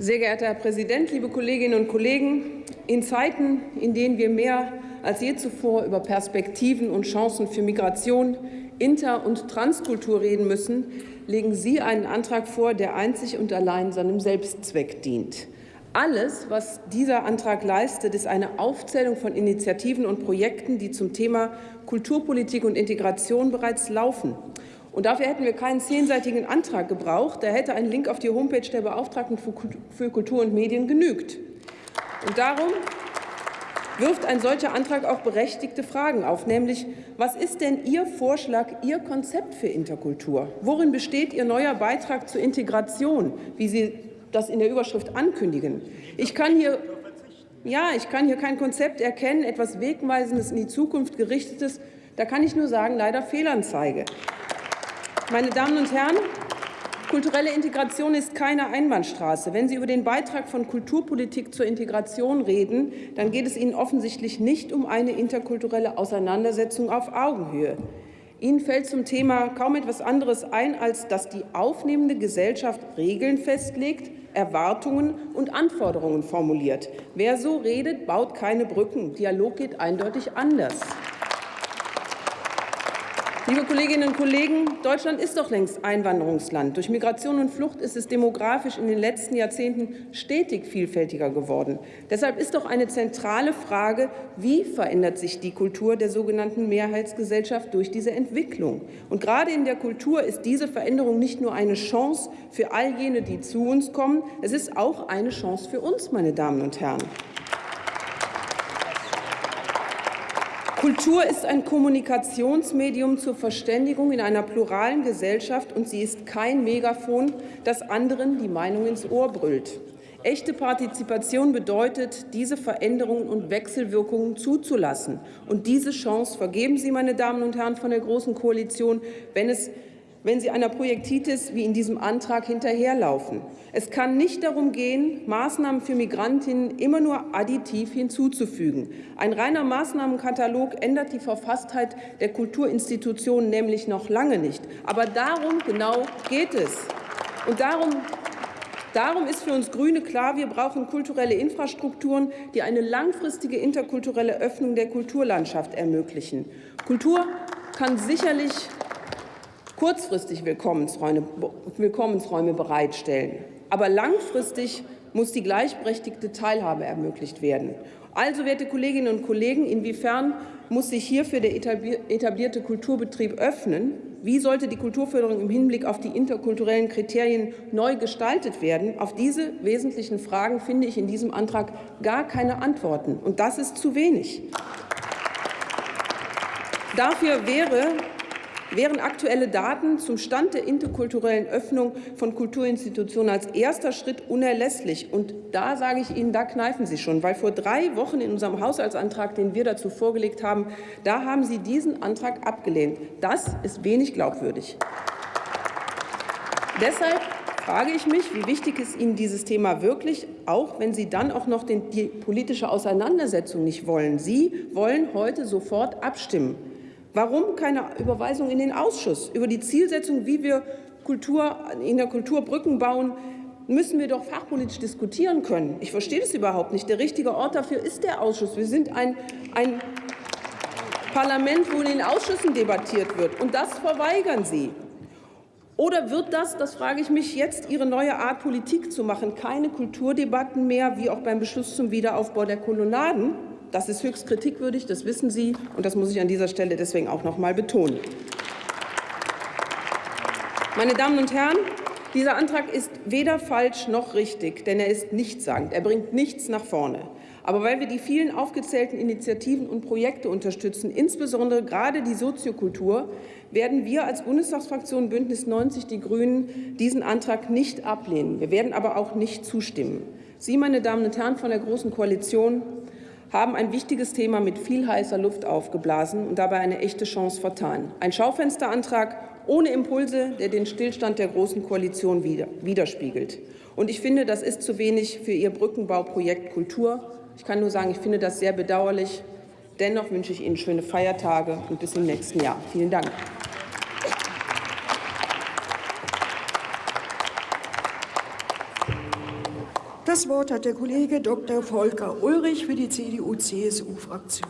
Sehr geehrter Herr Präsident, liebe Kolleginnen und Kollegen! In Zeiten, in denen wir mehr als je zuvor über Perspektiven und Chancen für Migration, Inter- und Transkultur reden müssen, legen Sie einen Antrag vor, der einzig und allein seinem Selbstzweck dient. Alles, was dieser Antrag leistet, ist eine Aufzählung von Initiativen und Projekten, die zum Thema Kulturpolitik und Integration bereits laufen. Und dafür hätten wir keinen zehnseitigen Antrag gebraucht. Da hätte ein Link auf die Homepage der Beauftragten für Kultur und Medien genügt. Und darum wirft ein solcher Antrag auch berechtigte Fragen auf, nämlich was ist denn Ihr Vorschlag, Ihr Konzept für Interkultur? Worin besteht Ihr neuer Beitrag zur Integration, wie Sie das in der Überschrift ankündigen? Ich kann hier ja, ich kann hier kein Konzept erkennen, etwas Wegweisendes in die Zukunft gerichtetes. Da kann ich nur sagen, leider Fehlanzeige. Meine Damen und Herren, kulturelle Integration ist keine Einbahnstraße. Wenn Sie über den Beitrag von Kulturpolitik zur Integration reden, dann geht es Ihnen offensichtlich nicht um eine interkulturelle Auseinandersetzung auf Augenhöhe. Ihnen fällt zum Thema kaum etwas anderes ein, als dass die aufnehmende Gesellschaft Regeln festlegt, Erwartungen und Anforderungen formuliert. Wer so redet, baut keine Brücken. Dialog geht eindeutig anders. Liebe Kolleginnen und Kollegen, Deutschland ist doch längst Einwanderungsland. Durch Migration und Flucht ist es demografisch in den letzten Jahrzehnten stetig vielfältiger geworden. Deshalb ist doch eine zentrale Frage, wie verändert sich die Kultur der sogenannten Mehrheitsgesellschaft durch diese Entwicklung? Und gerade in der Kultur ist diese Veränderung nicht nur eine Chance für all jene, die zu uns kommen, es ist auch eine Chance für uns, meine Damen und Herren. Kultur ist ein Kommunikationsmedium zur Verständigung in einer pluralen Gesellschaft, und sie ist kein Megafon, das anderen die Meinung ins Ohr brüllt. Echte Partizipation bedeutet, diese Veränderungen und Wechselwirkungen zuzulassen. Und diese Chance vergeben Sie, meine Damen und Herren von der Großen Koalition, wenn es wenn sie einer Projektitis wie in diesem Antrag hinterherlaufen. Es kann nicht darum gehen, Maßnahmen für Migrantinnen immer nur additiv hinzuzufügen. Ein reiner Maßnahmenkatalog ändert die Verfasstheit der Kulturinstitutionen nämlich noch lange nicht. Aber darum genau geht es. Und darum Darum ist für uns Grüne klar, wir brauchen kulturelle Infrastrukturen, die eine langfristige interkulturelle Öffnung der Kulturlandschaft ermöglichen. Kultur kann sicherlich kurzfristig Willkommensräume, Willkommensräume bereitstellen. Aber langfristig muss die gleichberechtigte Teilhabe ermöglicht werden. Also, werte Kolleginnen und Kollegen, inwiefern muss sich hierfür der etablierte Kulturbetrieb öffnen? Wie sollte die Kulturförderung im Hinblick auf die interkulturellen Kriterien neu gestaltet werden? Auf diese wesentlichen Fragen finde ich in diesem Antrag gar keine Antworten. Und das ist zu wenig. Dafür wäre wären aktuelle Daten zum Stand der interkulturellen Öffnung von Kulturinstitutionen als erster Schritt unerlässlich. Und da sage ich Ihnen, da kneifen Sie schon, weil vor drei Wochen in unserem Haushaltsantrag, den wir dazu vorgelegt haben, da haben Sie diesen Antrag abgelehnt. Das ist wenig glaubwürdig. Deshalb frage ich mich, wie wichtig ist Ihnen dieses Thema wirklich, auch wenn Sie dann auch noch den, die politische Auseinandersetzung nicht wollen. Sie wollen heute sofort abstimmen. Warum keine Überweisung in den Ausschuss? Über die Zielsetzung, wie wir Kultur, in der Kultur Brücken bauen, müssen wir doch fachpolitisch diskutieren können. Ich verstehe das überhaupt nicht. Der richtige Ort dafür ist der Ausschuss. Wir sind ein, ein Parlament, wo in den Ausschüssen debattiert wird. Und das verweigern Sie. Oder wird das, das frage ich mich, jetzt Ihre neue Art, Politik zu machen, keine Kulturdebatten mehr, wie auch beim Beschluss zum Wiederaufbau der Kolonnaden? Das ist höchst kritikwürdig, das wissen Sie, und das muss ich an dieser Stelle deswegen auch noch mal betonen. Meine Damen und Herren, dieser Antrag ist weder falsch noch richtig, denn er ist nichtssagend. Er bringt nichts nach vorne. Aber weil wir die vielen aufgezählten Initiativen und Projekte unterstützen, insbesondere gerade die Soziokultur, werden wir als Bundestagsfraktion Bündnis 90 Die Grünen diesen Antrag nicht ablehnen. Wir werden aber auch nicht zustimmen. Sie, meine Damen und Herren von der Großen Koalition, haben ein wichtiges Thema mit viel heißer Luft aufgeblasen und dabei eine echte Chance vertan. Ein Schaufensterantrag ohne Impulse, der den Stillstand der Großen Koalition widerspiegelt. Und ich finde, das ist zu wenig für Ihr Brückenbauprojekt Kultur. Ich kann nur sagen, ich finde das sehr bedauerlich. Dennoch wünsche ich Ihnen schöne Feiertage und bis im nächsten Jahr. Vielen Dank. Das Wort hat der Kollege Dr. Volker Ulrich für die CDU-CSU-Fraktion.